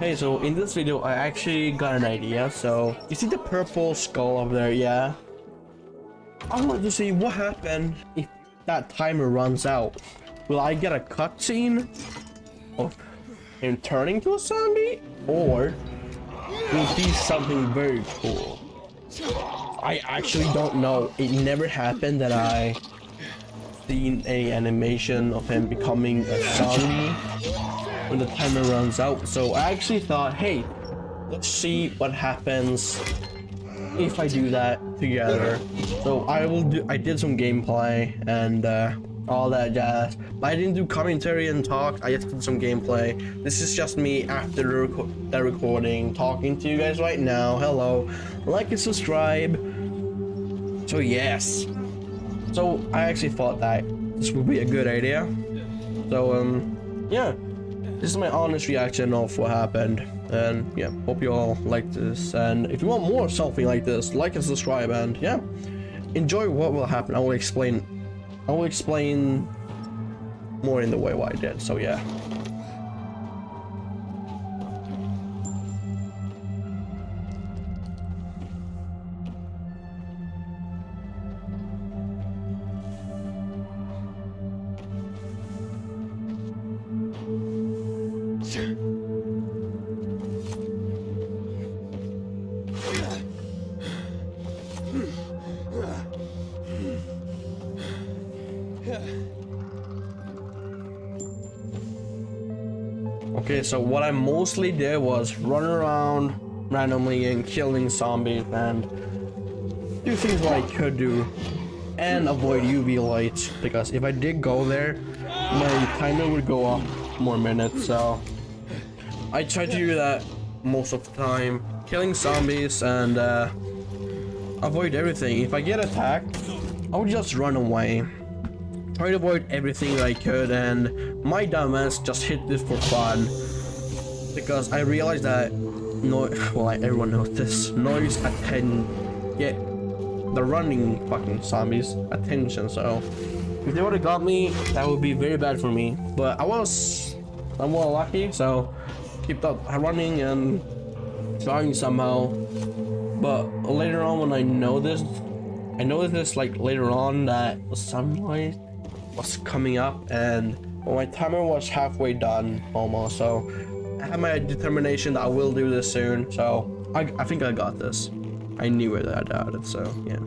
Hey, so in this video, I actually got an idea. So, you see the purple skull over there, yeah? I want to see what happened if that timer runs out. Will I get a cutscene of him turning to a zombie? Or will be something very cool? I actually don't know. It never happened that I seen a animation of him becoming a zombie when the timer runs out. So I actually thought, hey, let's see what happens if I do that together. So I will do, I did some gameplay and uh, all that jazz. But I didn't do commentary and talk, I just did some gameplay. This is just me after the, reco the recording, talking to you guys right now. Hello, like and subscribe. So yes. So I actually thought that this would be a good idea. So um, yeah. This is my honest reaction of what happened. And yeah, hope you all like this. And if you want more something like this, like and subscribe and yeah, enjoy what will happen. I will explain I will explain more in the way why I did. So yeah. Okay, so what I mostly did was run around randomly and killing zombies and do things what I could do and avoid UV lights because if I did go there, my timer would go up more minutes. So I try to do that most of the time, killing zombies and uh, avoid everything. If I get attacked, I would just run away. Try to avoid everything I could and my dumbass just hit this for fun. Because I realized that no well everyone knows this noise attend get the running fucking zombies attention so if they would have got me that would be very bad for me but I was somewhat lucky so kept up running and trying somehow but later on when I know this I noticed this like later on that sunlight was coming up and well, my timer was halfway done almost so I have my determination that I will do this soon so I, I think I got this. I knew it I doubted so yeah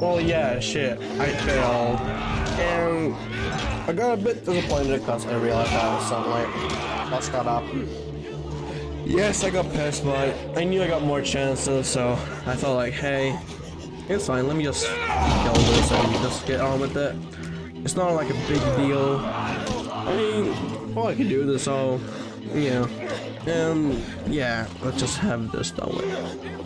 Well, yeah, shit. I failed. And I got a bit disappointed because I realized I was sunlight. That's got up. Yes, I got pissed, but I knew I got more chances, so I felt like, hey, it's fine. Let me just kill this and just get on with it. It's not like a big deal. I mean, well, I can do this, so, you know. And, yeah, let's just have this done with.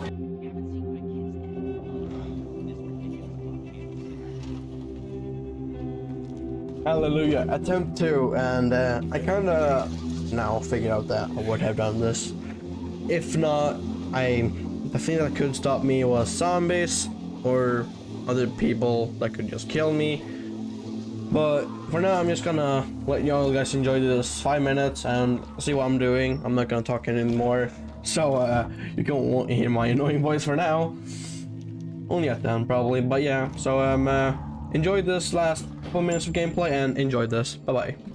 Hallelujah, attempt two, and uh, I kind of now figured out that I would have done this. If not, I the thing that could stop me was zombies or other people that could just kill me. But for now, I'm just gonna let y'all guys enjoy this five minutes and see what I'm doing. I'm not gonna talk anymore, so uh, you can hear my annoying voice for now. Only at then probably, but yeah. So um, uh, enjoy this last couple minutes of gameplay and enjoyed this. Bye-bye.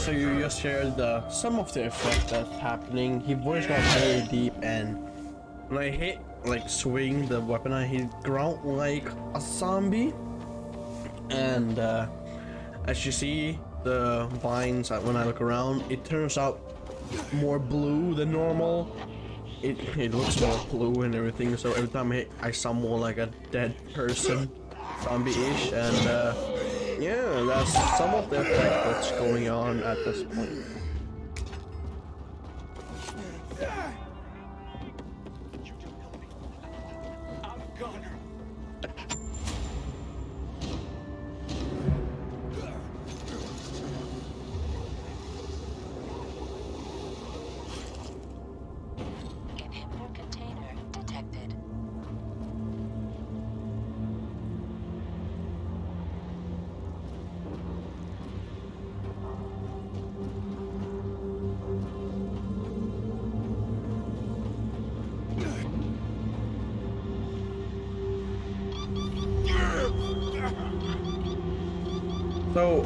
so you just heard the some of the effect that's happening. He voice got very deep and when I hit like swing the weapon I hit ground like a zombie. And uh, as you see the vines uh, when I look around, it turns out more blue than normal. It, it looks more blue and everything, so every time I hit, I more like a dead person, zombie-ish, and uh, yeah, that's some of the effect that's going on at this point.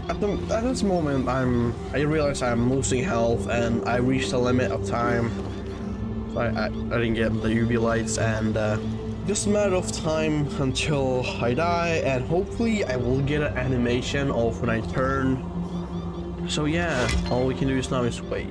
At the at this moment, I'm I realize I'm losing health and I reached the limit of time. So I I, I didn't get the UV lights and uh, just a matter of time until I die and hopefully I will get an animation of when I turn. So yeah, all we can do is now is wait.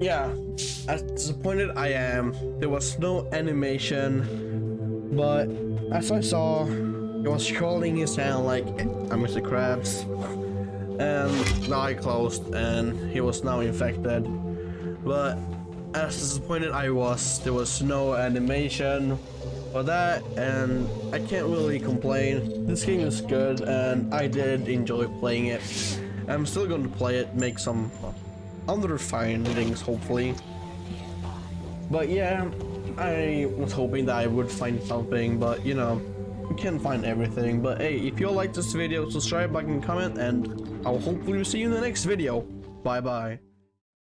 Yeah, as disappointed I am, there was no animation, but as I saw, he was holding his hand like I'm Mr. Krabs, and the eye closed, and he was now infected. But as disappointed I was, there was no animation for that, and I can't really complain. This game is good, and I did enjoy playing it. I'm still going to play it, make some other findings hopefully. But yeah, I was hoping that I would find something, but you know, you can't find everything. But hey, if you like this video, subscribe, like, and comment, and I'll hopefully see you in the next video. Bye bye.